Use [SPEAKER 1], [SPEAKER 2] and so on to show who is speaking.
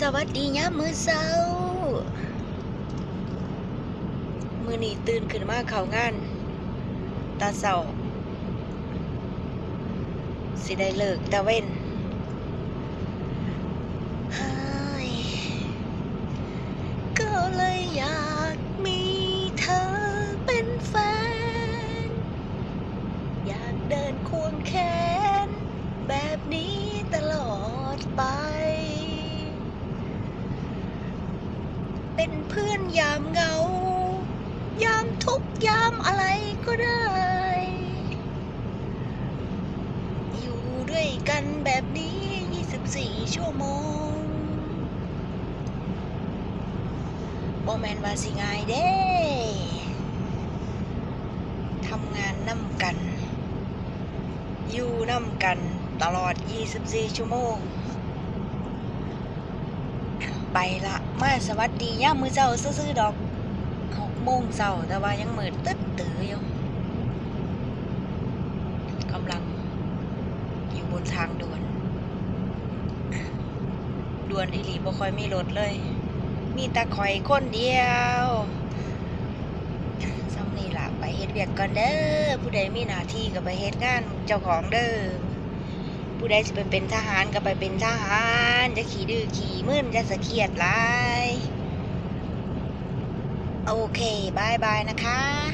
[SPEAKER 1] สวัสดียามมื้อเช้า มื้อนี้ตื่นขึ้นมาเข้างาน ตาเช้าสิได้เลิกตะเว้นก็เลยอยากมีเธอเป็นแฟน อยากเดินควงแขนแบบนี้ เป็นเพื่อนยามเหงา ยามทุกยามอะไรก็ได้ อยู่ด้วยกันแบบนี้ 24 ชั่วโมงบ่แมนว่าสิง่ายเด้ทำงานนำกัน อยู่นำกันตลอด 24 ชั่วโมง ไปละมาสวัสดีย่ามือเจ้าซื่อดอกหกโมงเช้าแต่ว่ายังมืดตึ๊ดตืออยู่กำลังอยู่บนทางด่วนด่วนอีหลีบ่ค่อยมีรถเลย มีต่ข่อยคนเดียวซ้ำนี่ล่ะไปเฮ็ดเวียกก่อนเด้อผู้ใดมีหน้าที่ก็ไปเฮ็ดงานเจ้าของเด้อ ผู้ใดจะไปเป็นทหารก็ไปเป็นทหาร จะขี่ดื้อขี่มึนจะสะเคียดหลาย โอเคบายบายนะคะ